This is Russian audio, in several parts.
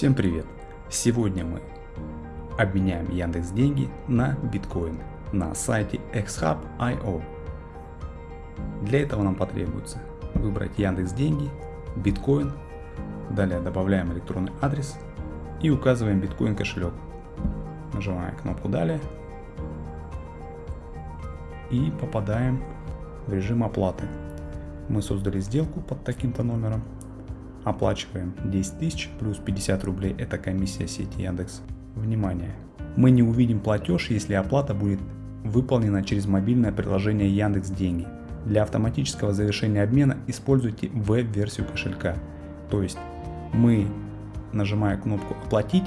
Всем привет! Сегодня мы обменяем Яндекс деньги на биткоин на сайте xhub.io. Для этого нам потребуется выбрать Яндекс деньги, биткоин, далее добавляем электронный адрес и указываем биткоин кошелек. Нажимаем кнопку далее и попадаем в режим оплаты. Мы создали сделку под таким-то номером Оплачиваем 10 тысяч плюс 50 рублей это комиссия сети Яндекс. Внимание! Мы не увидим платеж, если оплата будет выполнена через мобильное приложение Яндекс Деньги. Для автоматического завершения обмена используйте веб-версию кошелька. То есть мы нажимаем кнопку оплатить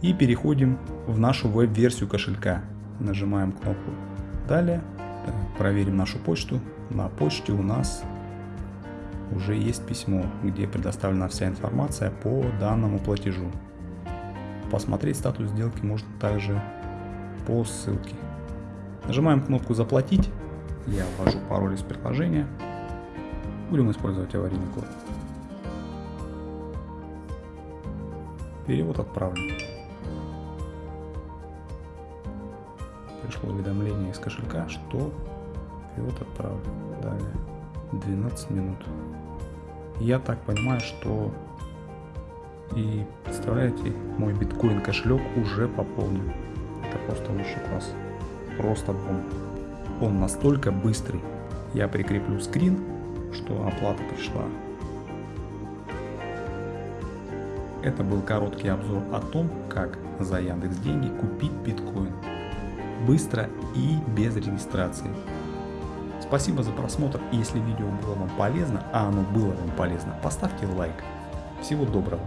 и переходим в нашу веб-версию кошелька. Нажимаем кнопку далее, проверим нашу почту. На почте у нас уже есть письмо, где предоставлена вся информация по данному платежу. Посмотреть статус сделки можно также по ссылке. Нажимаем кнопку «Заплатить». Я ввожу пароль из приложения. Будем использовать аварийный код. Перевод отправлен. Пришло уведомление из кошелька, что перевод отправлен. Далее 12 минут. Я так понимаю, что и представляете, мой биткоин кошелек уже пополнен. Это просто высший класс. Просто бомба. Он настолько быстрый. Я прикреплю скрин, что оплата пришла. Это был короткий обзор о том, как за Яндекс Деньги купить биткоин. Быстро и без регистрации. Спасибо за просмотр. Если видео было вам полезно, а оно было вам полезно, поставьте лайк. Всего доброго.